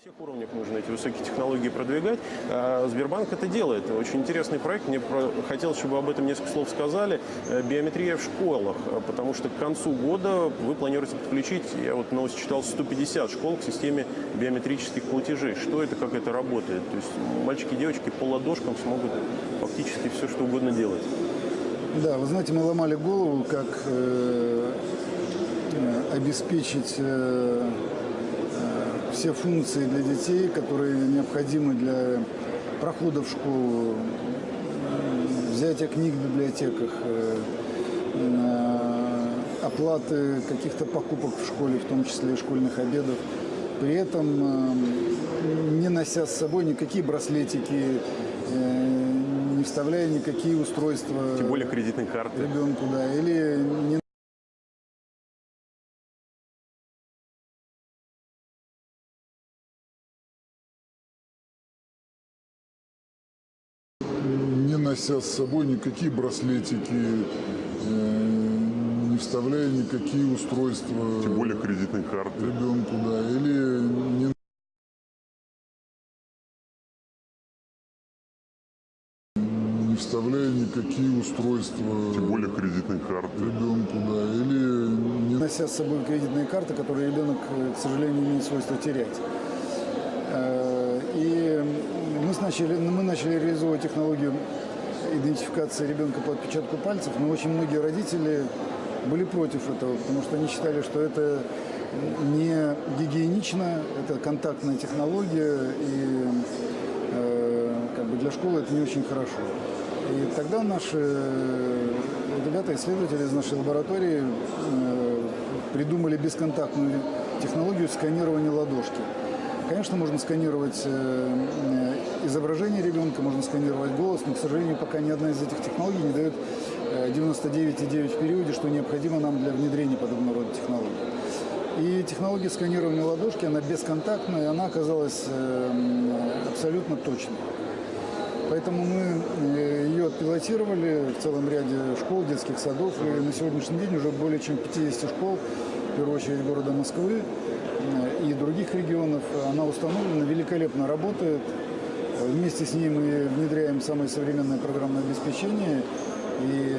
всех уровнях нужно эти высокие технологии продвигать. А Сбербанк это делает. Очень интересный проект. Мне хотелось, чтобы об этом несколько слов сказали. Э, Биометрия в школах, э, потому что к концу года вы планируете подключить, я вот новость читал, 150 школ к системе биометрических платежей. Что это, как это работает? То есть мальчики и девочки по ладошкам смогут фактически все, что угодно делать. Да, вы знаете, мы ломали голову, как э, э, обеспечить э, все функции для детей, которые необходимы для прохода в школу, взятия книг в библиотеках, э, э, оплаты каких-то покупок в школе, в том числе и школьных обедов. При этом э, не нося с собой никакие браслетики, не вставляя никакие устройства Тем более кредитные карты. ребенку, да, или не нося с собой никакие браслетики, э, не вставляя никакие устройства Тем более кредитные карты. ребенку, да, или не вставляя никакие устройства Тем более кредитные карты. ребенку, да, или не нося с собой кредитные карты, которые ребенок, э, к сожалению, имеет свойство терять. Э, И мы начали, мы начали реализовывать технологию идентификации ребенка по отпечатку пальцев, но очень многие родители были против этого, потому что они считали, что это не гигиенично, это контактная технология, и э, как бы для школы это не очень хорошо. И тогда наши э, ребята, исследователи из нашей лаборатории э, придумали бесконтактную технологию сканирования ладошки. Конечно, можно сканировать э, э, изображение ребенка, можно сканировать голос, но, к сожалению, пока ни одна из этих технологий не дает э, 99,9 в периоде, что необходимо нам для внедрения подобного рода технологий. И технология сканирования ладошки, она бесконтактная, она оказалась э, абсолютно точной. Поэтому мы э, ее отпилотировали в целом ряде школ, детских садов. И на сегодняшний день уже более чем 50 школ, в первую очередь города Москвы э, и других регионов. Она установлена, великолепно работает. Вместе с ней мы внедряем самое современное программное обеспечение. И